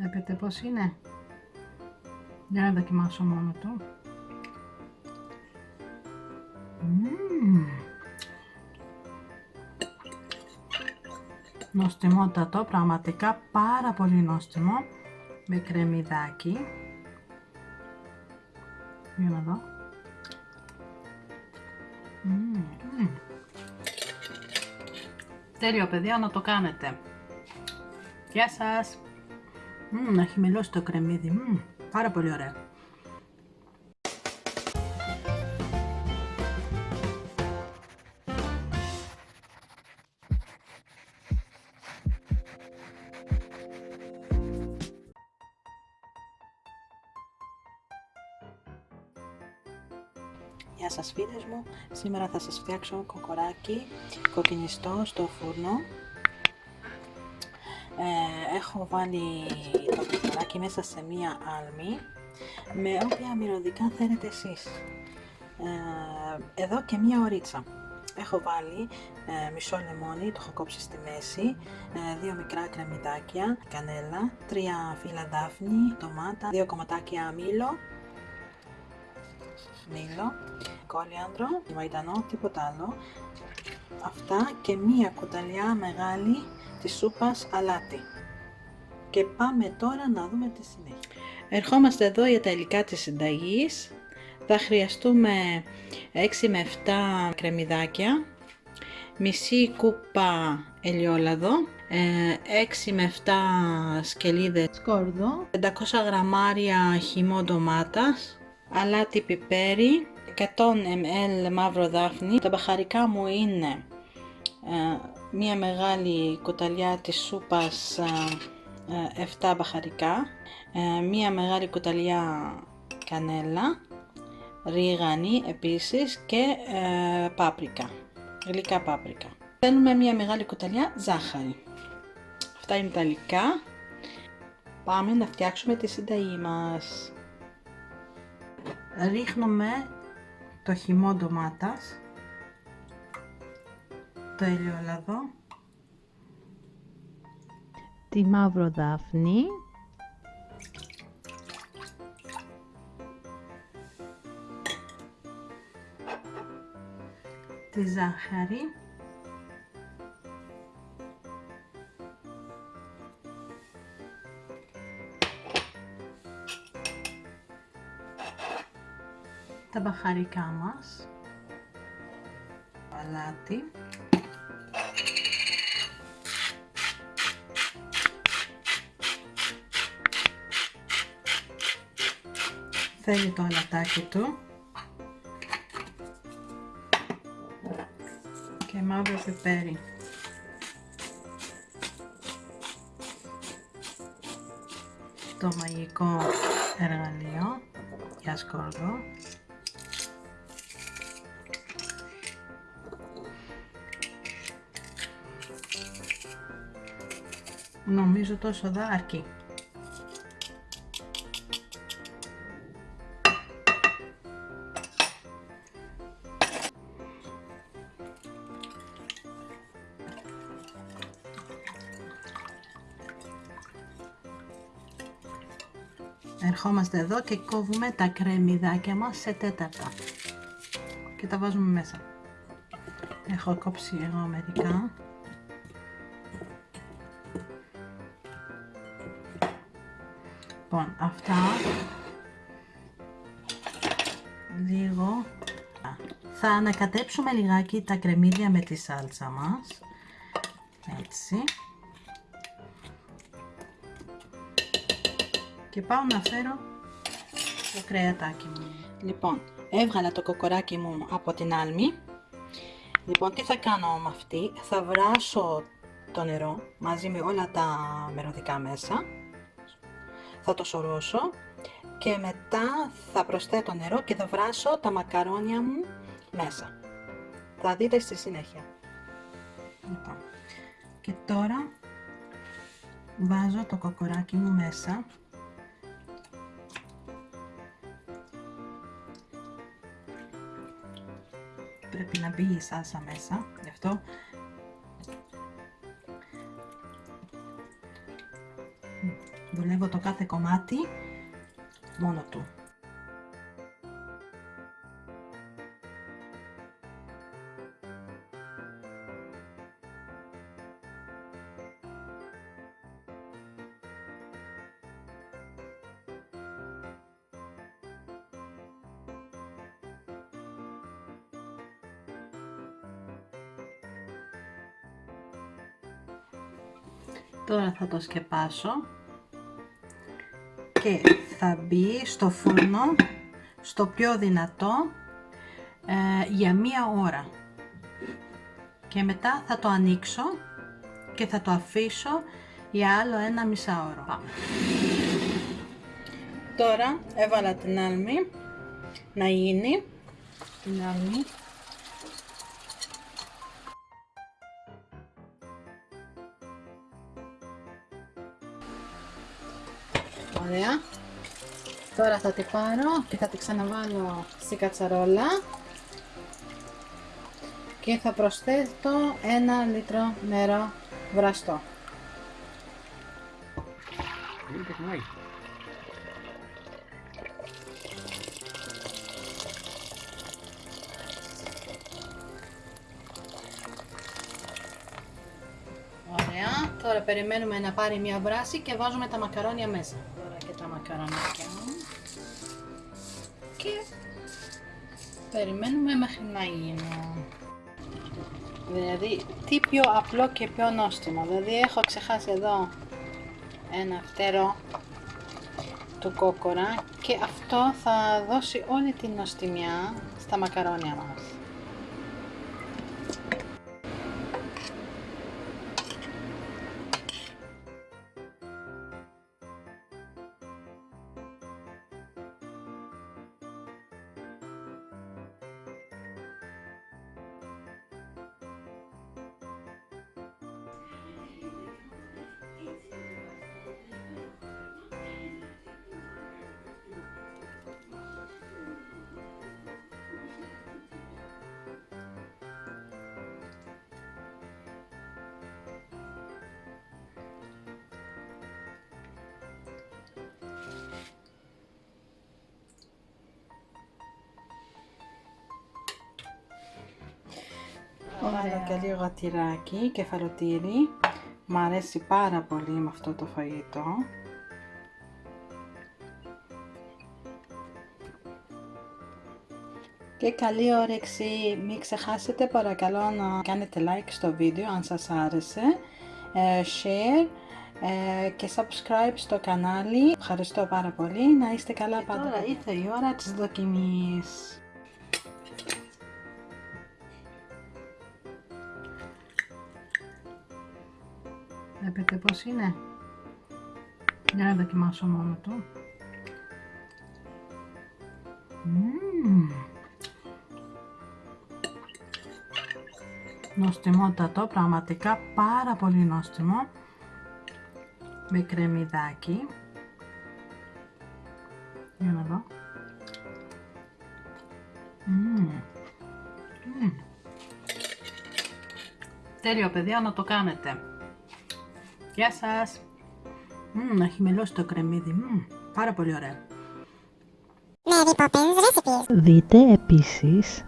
Βλέπετε πως είναι. Για να δοκιμάσω μόνο του. Μμμ. Νοστιμότατο, πραγματικά πάρα πολύ νόστιμο. Με κρεμμυδάκι. Για να δω. Μμμ, μμμ. Τέλειο παιδιά να το κάνετε. Γεια σας. Μμμ, να έχει μελώσει το κρεμμύδι. Μμμ, πάρα πολύ ωραίο. Γεια σας φίλες μου, σήμερα θα σας φτιάξω κοκοράκι κοκκινιστό στο φούρνο. Ε, έχω βάλει το κοκοράκι μέσα σε μία άλμη, με όποια μυρωδικά θέλετε εσείς. Ε, εδώ και μία ωρίτσα. Έχω βάλει ε, μισό λεμόνι, το έχω κόψει στη μέση, ε, δύο μικρά κρεμμυδάκια, κανέλα, τρία φύλλα δάφνη, ντομάτα, δύο κομματάκια μήλο, μήλο, κόλιανδρο, μαϊντανό, τίποτα άλλο. Αυτά και μία κουταλιά μεγάλη της σούπας αλάτι. Και πάμε τώρα να δούμε τη συνέχεια. Ερχόμαστε εδώ για τα υλικά της συνταγής. Θα χρειαστούμε 6 με 7 κρεμμυδάκια, μισή κούπα ελιόλαδο, 6 με 7 σκελίδες σκόρδο, 500 γραμμάρια χυμό ντομάτας, αλάτι πιπέρι, 100 ml μαύρο δάφνη. Τα μπαχαρικά μου είναι ε, μία μεγάλη κουταλιά της σούπας ε, 7 μπαχαρικά, ε, μία μεγάλη κουταλιά κανέλα, ρίγανη επίσης και ε, πάπρικα, γλυκά πάπρικα. Θέλουμε μία μεγάλη κουταλιά ζάχαρη. Αυτά είναι τα υλικά. Πάμε να φτιάξουμε τη συνταγή μας ρίχνουμε το χυμό ντομάτας, το ελαιόλαδο, τη μαύρο δάφνη, τη ζάχαρη, τα μπαχαρικά μας, αλάτι, θέλει το αλατάκι του. Και μαύρο πιπέρι. Το μαγικό εργαλείο για σκόρδο. Νομίζω τόσο δα Ερχόμαστε εδώ και κόβουμε τα κρεμμυδάκια μας σε τέταρτα. Και τα βάζουμε μέσα. Έχω κόψει εγώ μερικά. Λοιπόν, αυτά. Λίγο. Θα ανακατέψουμε λιγάκι τα κρεμμύδια με τη σάλτσα μας. Έτσι και πάω να φέρω το κρεατάκι μου λοιπόν έβγαλα το κοκοράκι μου από την άλμη λοιπόν τι θα κάνω με αυτή; Θα βράσω το νερό μαζί με όλα τα μερωδικά μέσα θα το σωρώσω και μετά θα προσθέτω νερό και θα βράσω τα μακαρόνια μου μέσα. Θα δείτε στη συνέχεια. Λοιπόν, και τώρα βάζω το κοκοράκι μου μέσα. Πρέπει να μπει η σάλσα μέσα, γι' αυτό δουλεύω το κάθε κομμάτι μόνο του. Τώρα θα το σκεπάσω και θα μπει στο φούρνο στο πιο δυνατό ε, για μία ώρα. Και μετά θα το ανοίξω και θα το αφήσω για άλλο ένα μισάωρο. Τώρα έβαλα την άλμη να γίνει. Την άλμη Ωραία. Τώρα θα τη πάρω και θα τη ξαναβάλω στη κατσαρόλα και θα προσθέτω ένα λίτρο νερό βραστό. Ωραία, τώρα περιμένουμε να πάρει μια βράση και βάζουμε τα μακαρόνια μέσα τα μακαρονάκια μου και περιμένουμε μέχρι να γίνουν. Δηλαδή, τι πιο απλό και πιο νόστιμο. Δηλαδή, έχω ξεχάσει εδώ ένα φτερό του κόκορα και αυτό θα δώσει όλη την νοστιμιά στα μακαρόνια μας. Βάλω και λίγο τυράκι, κεφαλοτήρι. Μ' αρέσει πάρα πολύ με αυτό το φαγητό. Και καλή όρεξη. Μην ξεχάσετε παρακαλώ να κάνετε like στο βίντεο αν σας άρεσε. Ε, share ε, και subscribe στο κανάλι. Ευχαριστώ πάρα πολύ. Να είστε καλά πάντα. Τώρα ήρθε η ώρα της δοκιμής. Βλέπετε πως είναι. Για να δοκιμάσω μόνο του. Mm. Νοστιμότατο, πραγματικά πάρα πολύ νόστιμο. Με κρεμμυδάκι. Για να δω. Mm. Mm. Τέλειο παιδιά να το κάνετε. Γεια σας! Μμμ, έχει μελώσει το κρεμμύδι. Μμμ, πάρα πολύ ωραία. Δείτε επίσης